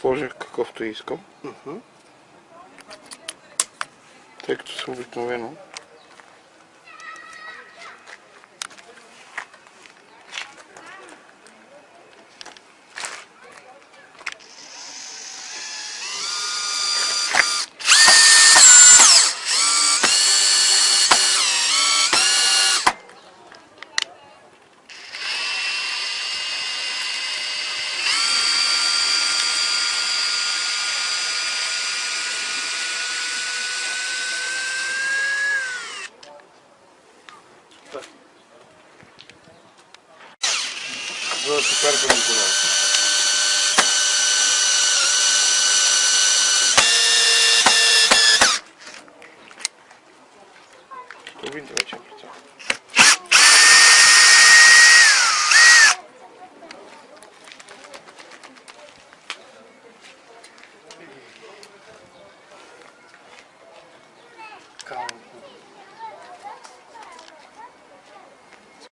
сложих какъвто искам. Мгм. Тъй като съм обикновено. За теперка Николай. Половините вече е прицел. Као.